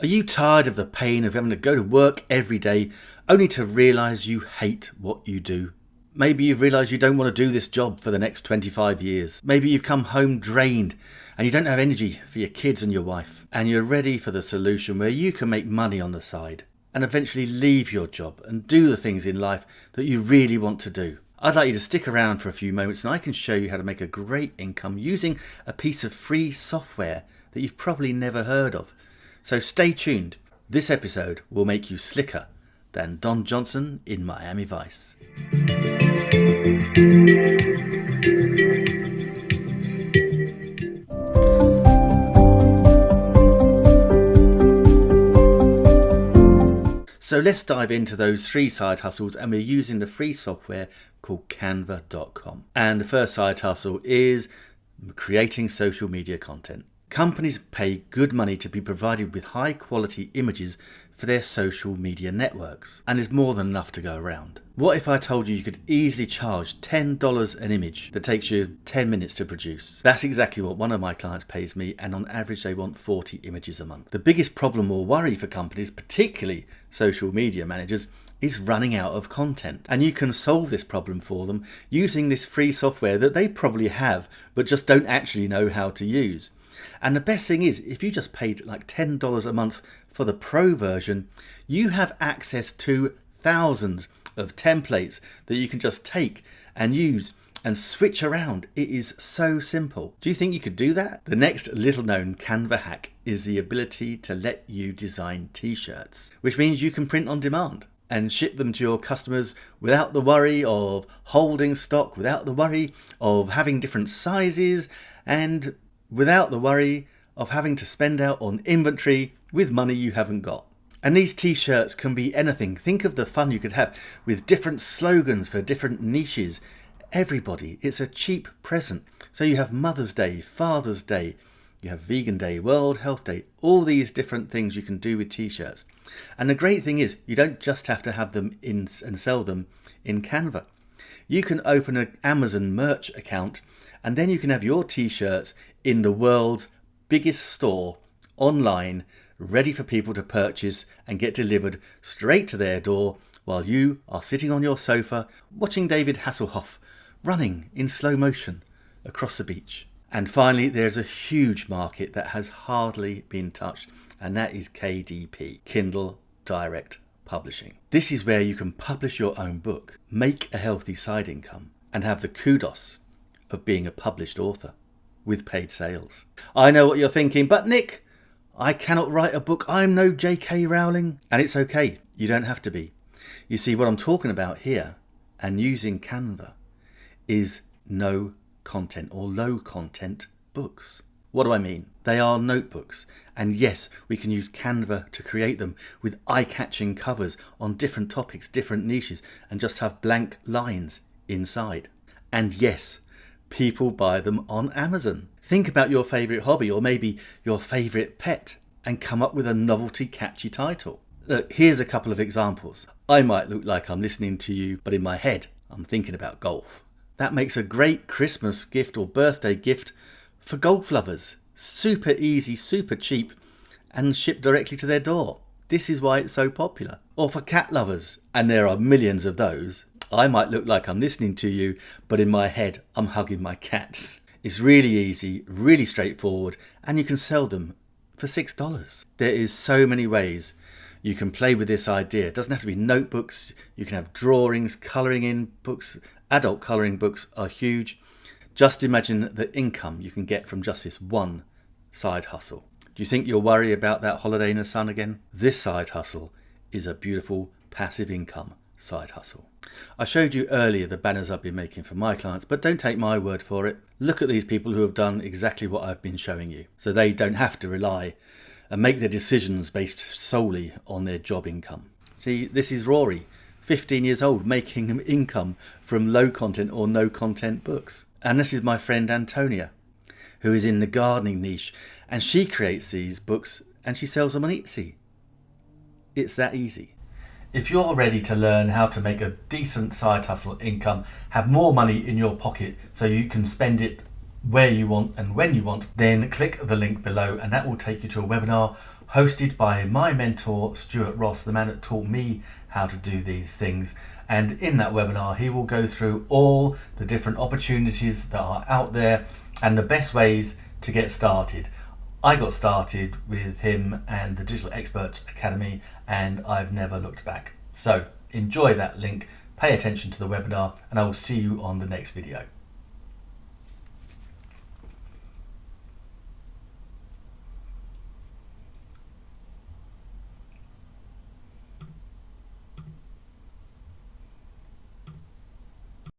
Are you tired of the pain of having to go to work every day only to realise you hate what you do? Maybe you've realised you don't want to do this job for the next 25 years. Maybe you've come home drained and you don't have energy for your kids and your wife. And you're ready for the solution where you can make money on the side and eventually leave your job and do the things in life that you really want to do. I'd like you to stick around for a few moments and I can show you how to make a great income using a piece of free software that you've probably never heard of. So stay tuned. This episode will make you slicker than Don Johnson in Miami Vice. So let's dive into those three side hustles and we're using the free software called canva.com. And the first side hustle is creating social media content. Companies pay good money to be provided with high quality images for their social media networks, and there's more than enough to go around. What if I told you you could easily charge $10 an image that takes you 10 minutes to produce? That's exactly what one of my clients pays me, and on average, they want 40 images a month. The biggest problem or worry for companies, particularly social media managers, is running out of content. And you can solve this problem for them using this free software that they probably have, but just don't actually know how to use. And the best thing is, if you just paid like $10 a month for the pro version, you have access to thousands of templates that you can just take and use and switch around. It is so simple. Do you think you could do that? The next little known Canva hack is the ability to let you design t-shirts, which means you can print on demand and ship them to your customers without the worry of holding stock, without the worry of having different sizes, and without the worry of having to spend out on inventory with money you haven't got. And these t-shirts can be anything. Think of the fun you could have with different slogans for different niches. Everybody, it's a cheap present. So you have Mother's Day, Father's Day, you have Vegan Day, World Health Day, all these different things you can do with t-shirts. And the great thing is you don't just have to have them in and sell them in Canva. You can open an Amazon merch account and then you can have your t-shirts in the world's biggest store online ready for people to purchase and get delivered straight to their door while you are sitting on your sofa watching David Hasselhoff running in slow motion across the beach. And finally, there's a huge market that has hardly been touched, and that is KDP, Kindle Direct Publishing. This is where you can publish your own book, make a healthy side income, and have the kudos of being a published author with paid sales. I know what you're thinking, but Nick, I cannot write a book. I'm no J.K. Rowling. And it's okay, you don't have to be. You see, what I'm talking about here and using Canva is no content or low content books. What do I mean? They are notebooks, and yes, we can use Canva to create them with eye catching covers on different topics, different niches, and just have blank lines inside. And yes, people buy them on Amazon. Think about your favourite hobby or maybe your favourite pet and come up with a novelty catchy title. Look, here's a couple of examples. I might look like I'm listening to you, but in my head, I'm thinking about golf. That makes a great Christmas gift or birthday gift for golf lovers. Super easy, super cheap, and shipped directly to their door. This is why it's so popular. Or for cat lovers, and there are millions of those. I might look like I'm listening to you, but in my head, I'm hugging my cats. It's really easy, really straightforward, and you can sell them for $6. There is so many ways you can play with this idea. It doesn't have to be notebooks, you can have drawings, colouring in books, Adult colouring books are huge. Just imagine the income you can get from just this one side hustle. Do you think you'll worry about that holiday in the sun again? This side hustle is a beautiful passive income side hustle. I showed you earlier the banners I've been making for my clients, but don't take my word for it. Look at these people who have done exactly what I've been showing you, so they don't have to rely and make their decisions based solely on their job income. See, this is Rory. 15 years old making income from low content or no content books. And this is my friend Antonia, who is in the gardening niche, and she creates these books and she sells them on Etsy. It's that easy. If you're ready to learn how to make a decent side hustle income, have more money in your pocket so you can spend it where you want and when you want, then click the link below and that will take you to a webinar hosted by my mentor Stuart Ross, the man that taught me how to do these things. And in that webinar, he will go through all the different opportunities that are out there and the best ways to get started. I got started with him and the Digital Experts Academy, and I've never looked back. So enjoy that link, pay attention to the webinar, and I will see you on the next video.